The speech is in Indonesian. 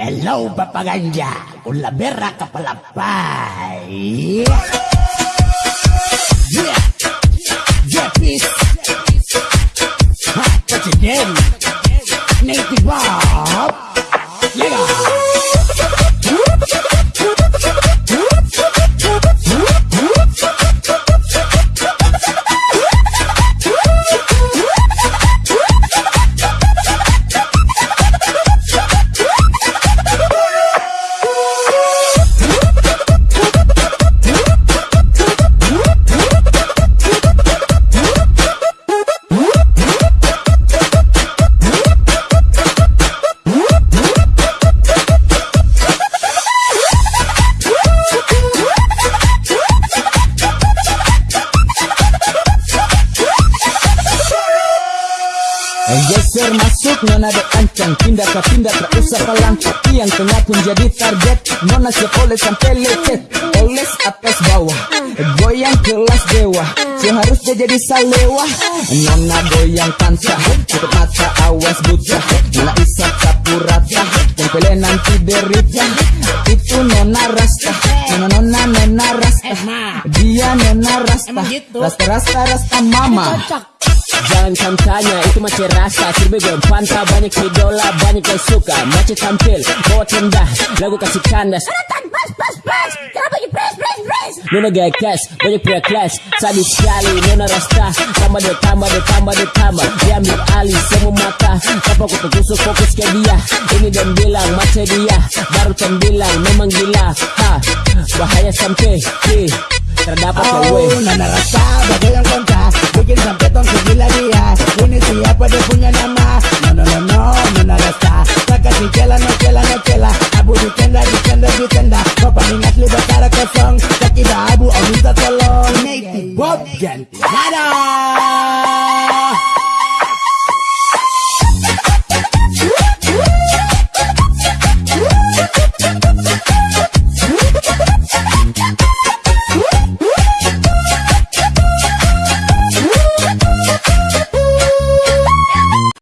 Hello, papaganja. Ulabera ka palapay. Geser masuk nona dek ancang. Pindah ke pindah tak usah palang Tapi yang tengah pun jadi target. Nona siap oleh sampai lecet. Oles atas bawah. Goyang kelas dewa. Seharusnya jadi salewa Nona goyang tansa Tutup mata awas buta Nona isap sapu rata Tempelnya nanti derita Itu nona rasta. Nona nona nona rasta. Dia nona rasta. Rasta rasta rasta mama Jangan kamu tanya itu macam rasa. Berbeda pantau. Banyak idola banyak yang suka. Macam tampil bawa tenda. Lagu kasih kandas. Nona gaya cash banyak pria kelas Sadis sekali Nona rasta. Tambah dia tambah dia tambah dia tambah. Dia ambil alih semua mata. Tanpa aku tertusuk fokus ke dia. Ini dan bilang macam dia. Baru kan bilang memang gila. Ha, Bahaya sampai Terdapat oh. Oh, nona rasa bagai yang kontra Bikin sampai tong segila cuerpo de puño nada más. No, no, no, no, no nada está. Saca sin chela, no chela, no chela. Abu dikenda, dikenda, dikenda. Copa mi ngatli bakara kosong. Sakida abu, abu ta tolong. Native pop, gen, nada.